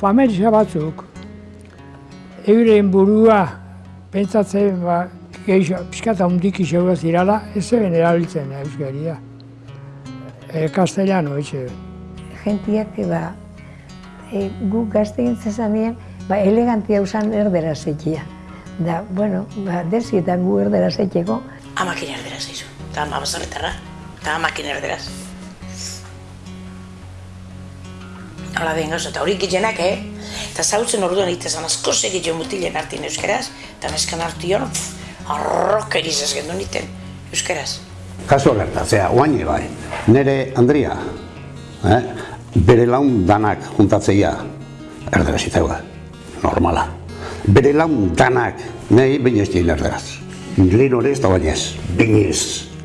familia batzuk, euren burua pentsatzen ba, gehiago, pixkata hundik izauga zirala, ez zeben erabiltzen euskaria. E, castellano, etxe. Gentiak, ba, e, gu gazte gintzen zanien, ba, elegantia usan erdera zetia. Da, bueno, ba, desietan gu erdera zeteko. Amakin erderaz izu, eta ama bazarretarra, eta amakin erderaz. Hala den gauza, eta hori gitzenak, eh? Eta zautzen orduan egitezan asko segitio mutilen hartin euskeraz, eta meskan hartion, arrok erizaz gendu niten euskeraz. Kaso gertatzea, oaini bai, nire Andria, eh? bere laun danak juntatzeia, erdera zitzeua, normala. Bere laun danak, nahi baina ez dien erderaz. Lehen hori ez da baina ez,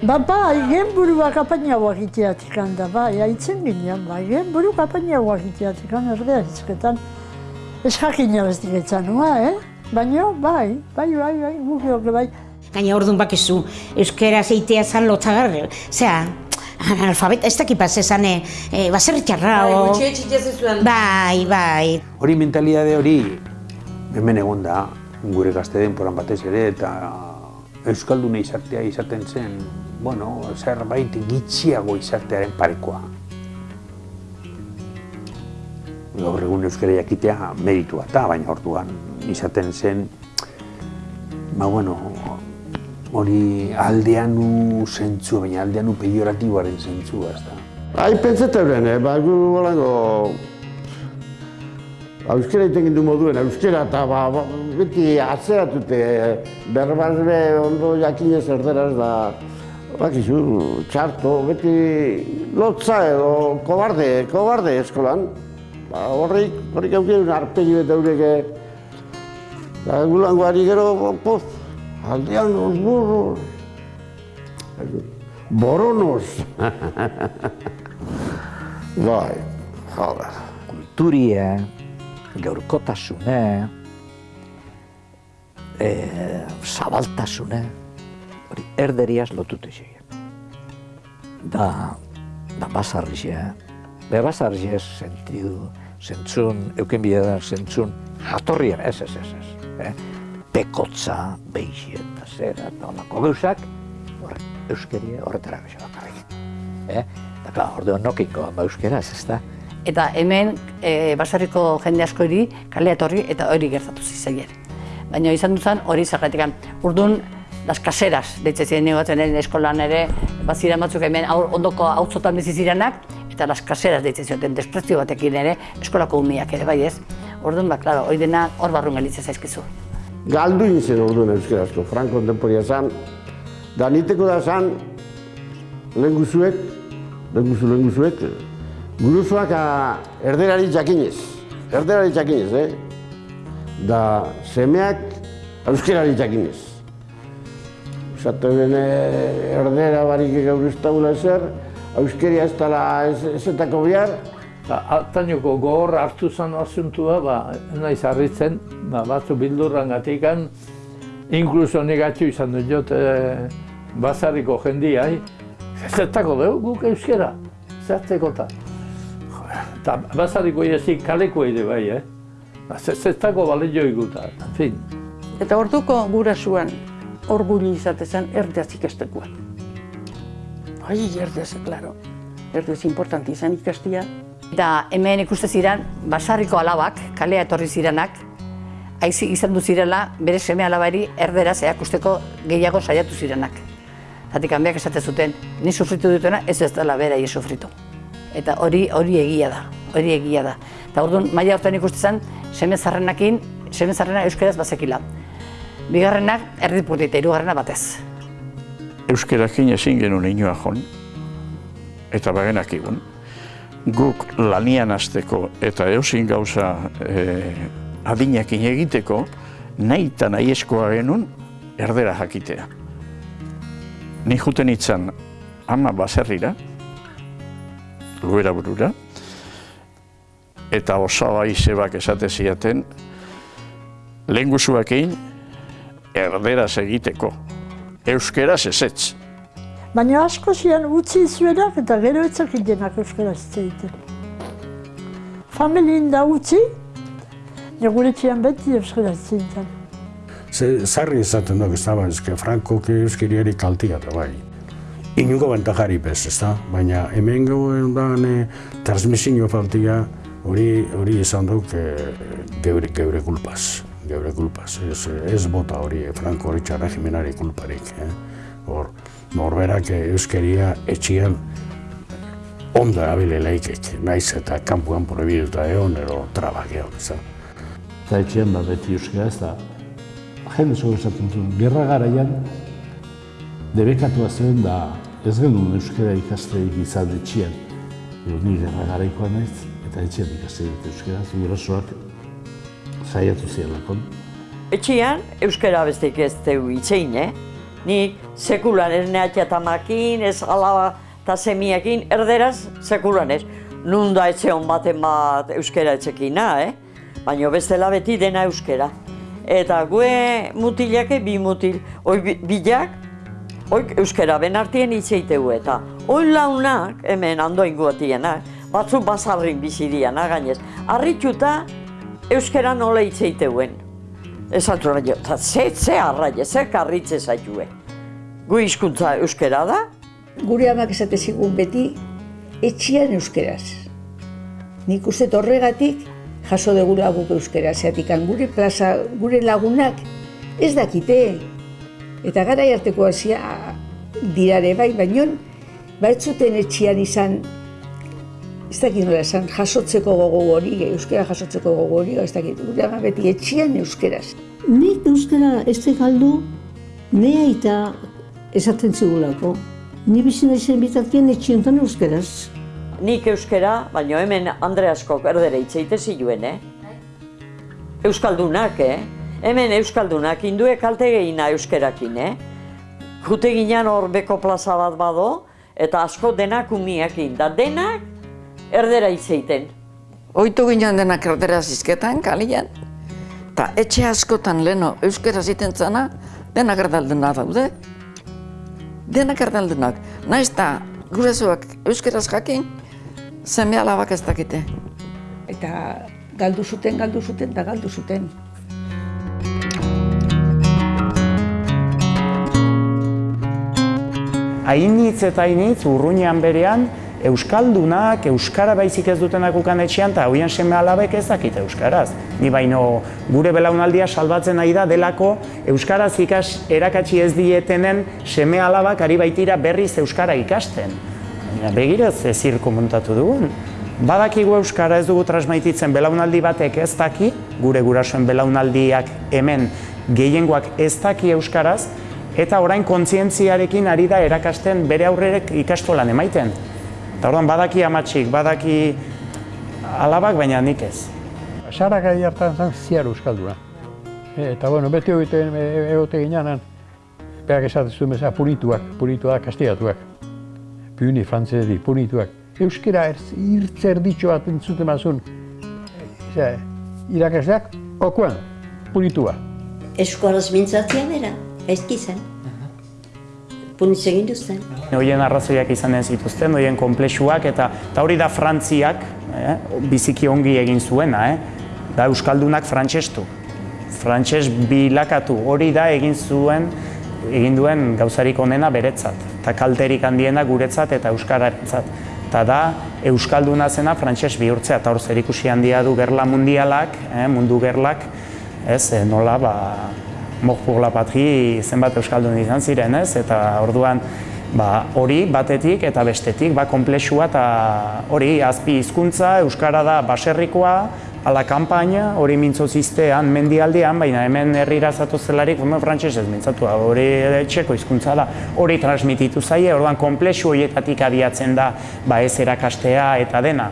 Ba, bai, gen buru akapainagoak iteatik handa, bai, haitzen ginen, bai, gen buru akapainagoak iteatik handa, erdea hizketan. Ez jakin ez diretzan, eh? Baina, bai, bai, bai, bai, guk joke, bai. Gaina orduan bakizu, euskera zeitea zan lotzagar, zera, analfabeta, ez dakipaz ezan, e, e, baserri txarra, o... Bai, bai. Hori mentalidade hori hemen egon da, gure gazte denporan batez ere, eta Euskalduna izatea izaten zen, bueno, zerbait gitxiago izatearen parekoa. Gaur egun euskara jakitea meritua eta baina orduan izaten zen, ba bueno, hori aldeanu zentzua, baina aldeanu pejoratiboaren zentzua, ez da. Hai, pentsateuren, eh? ba, gu holango... Euskera iten du moduen, euskera eta ba, ba, beti atzeratute, berbaz be ondo jakinez erderaz da, bakizu, txarto, beti lotza edo kobarde, kobarde eskolan. Ba, horrik, horrik aukien arpegi eta eureke. Eta gulango ari gero, poz, aldean los burros. Boronos. bai, joder. Kulturia, gaurkotasune, e, zabaltasune, hori erderiaz lotute zein. Da, da basarrizia, be basarrizia sentidu, zentzun, euken bidea zentzun, jatorrian, ez, ez, ez, ez. Eh? Pekotza, beixi eta zera, eta olako gauzak, hor, euskeria horretara gaixo bakarrik. Eh? Eta, klar, orduan nokiko ama euskeraz, ez da? Eta hemen e, basarriko jende asko hori kalea etorri eta hori gertatu zizaien. Baina izan duzan hori zergatik. Urdun, las caseras, deitze ziren negotzen eskolan ere, bazira batzuk hemen aur, ondoko hauzotan bizi zirenak, eta las caseras deitze zioten desprezio batekin ere, eskolako umiak ere, bai ez? Orduan, ba, klaro, hori dena hor barrun galitzea zaizkizu. Galdu izan orduan euskarazko, franko kontemporia zan, da niteko da zan, lehen guzuek, lehen guzu, lehen guzuek, guruzuak erderari jakinez, erderari jakinez, eh? Da semeak euskerari jakinez. Zaten erdera barik gaur ez daula ezer, euskeria ez dela ezetako bihar. Altainoko gogor hartu zen asuntua, ba, naiz harritzen, ba, batzu bildurran gatikan, inkluso negatxo izan dut jot, e, bazariko jendiai, zertako dugu guk euskera, zerteko eta. Eta bazariko ezik kaleko ere bai, eh? Zertako balio iguta, en fin. Eta orduko gurasuan, orgulli izatezan erdeaz ikastekoan. Ai, erdeaz, klaro. Erdeaz importanti izan ikastia. Eta hemen ikuste ziren, basarriko alabak, kalea etorri zirenak, haizi izan du zirela, bere seme alabari erderaz erakusteko gehiago saiatu zirenak. Zatik hanbiak esate zuten, ni sufritu dutena, ez ez dela bera sufritu. Eta hori hori egia da, hori egia da. Eta orduan, maila hortan ikuste zen, seme zarrenakin, seme zarrena euskeraz bazekila. Bigarrenak erdipurti eta irugarrena batez. Euskerakin ezin genuen inoa jon, eta bagenak egun. Guk lanian azteko eta eusin gauza e, adinakin egiteko, nahi eta nahi eskoa genuen erdera jakitea. Ni juten itzan ama baserrira, luera burura, eta osaba izebak esate ziaten, lehen guzuakein, erderaz egiteko, euskeraz ezetz. Baina asko zian utzi zuenak eta gero etzak idenak euskaraz egiten. Familien da utzi gure etxean beti euskara zintzen. Ze, zarri izaten ez da, ba, ezke Franko euskeriari kaltia da bai. Inuko bentajari bez, ez da, baina hemen gauen da, ne, transmisinio faltia, hori hori izan duk e, geure, geure kulpaz, geure kulpaz. Ez, ez bota hori Franko hori regimenari kulparik. Eh? Hor, norberak euskeria etxian ondo erabile laikek, naiz eta kanpuan prohibiduta egon, ero trabak egon, ez da. Eta etxean bat beti euskara ez da, jende zo esaten zuen, gerra garaian, debekatua zen da ez genuen euskara ikasteik izan etxean. Ero ni gerra garaikoa naiz, eta etxean dut euskara, gurasoak saiatu zielakon. Etxean euskara besteik ez teu itzein, eh? Ni sekulan ez neatxa tamakin, ez alaba eta semiekin, erderaz sekulan ez. Nun da etxe hon baten bat euskara etxekina, eh? Baina bestela beti dena euskara. Eta gue mutilake bi mutil, oi bilak, oi euskara ben artien itzeiteu eta. Oi launak, hemen andoin guatienak, batzu bazarrin bizi diana gainez. Arritxuta euskara nola itzeiteuen. Esan zuen jo, eta ze, ze arraia, ze karritze zaitue. Gu hizkuntza euskara da? Gure amak esate zigun beti, etxian euskeraz. Nik uste horregatik jaso degula guk euskera, zeatik gure plaza, gure lagunak ez dakite. Eta gara harteko hasia dirare bai, baino ba ez zuten etxian izan ez dakit nola esan, jasotzeko gogo hori, euskera jasotzeko gogo hori, ez dakit, gure ama beti etxian euskeraz. Nik euskera ez galdu, nea eta esaten zigulako. Ni bizi naizen bitartien etxiontan euskeraz. Nik euskera, baina hemen Andreasko erdere itzeite ziluen, eh? Euskaldunak, eh? Hemen Euskaldunak indue kalte gehina euskerakin, eh? Jute ginen hor beko plaza bat bado, eta asko denak umiakin, da denak erdera itzeiten. Oitu ginen denak erdera zizketan, kalian. Ta etxe askotan leno euskera ziten zana, denak erdaldenak daude. Denak erdaldenak. Naiz eta gurezuak euskeraz jakin, Zeme alabak ez dakite. Eta galdu zuten, galdu zuten, eta galdu zuten. Ainitz eta ainitz urruinean berean, Euskaldunak, Euskara baizik ez dutenak ukan etxean, eta hoian seme alabek ez dakite Euskaraz. Ni baino gure belaunaldia salbatzen nahi da delako Euskaraz ikas erakatsi ez dietenen seme alabak ari baitira berriz Euskara ikasten. Begira ze zirko montatu dugun. Badakigu Euskara ez dugu transmaititzen belaunaldi batek ez daki, gure gurasoen belaunaldiak hemen gehiengoak ez daki Euskaraz, eta orain kontzientziarekin ari da erakasten bere aurrerek ikastolan emaiten. Eta orduan badaki amatxik, badaki alabak, baina nik ez. Sara gai hartan zen ziar Euskalduna. Eta bueno, beti egiten egote ginean, berak esatzen zuen bezala punituak, punituak kastigatuak puni frantzesi, punituak. Euskera irtzer ditxo bat entzuten mazun. Zer, irakasleak, okuan, punitua. Eskolaz mintzatzea bera, ezki zen. Punitz egin duzten. Hoien arrazoiak izanen zituzten, hoien komplexuak, eta, eta hori da frantziak, eh, biziki ongi egin zuena, eh, da Euskaldunak frantsestu. Frantses bilakatu, hori da egin zuen, egin duen gauzarik onena beretzat eta kalterik handiena guretzat eta euskararentzat. Eta da, euskalduna zena frantses bihurtzea eta hor zerikusi handia du gerla mundialak, eh, mundu gerlak, ez, eh, nola, ba, mokpur la patri zenbat euskaldun izan ziren, ez, eta orduan, ba, hori batetik eta bestetik, ba, komplexua eta hori azpi hizkuntza euskara da baserrikoa, ala kanpaina, hori mintzoziztean mendialdean, baina hemen herrira zatu zelarik, hemen frantxez ez mintzatu, hori txeko hizkuntza da, hori transmititu zaie, orduan komplexu horietatik abiatzen da ba ez erakastea eta dena.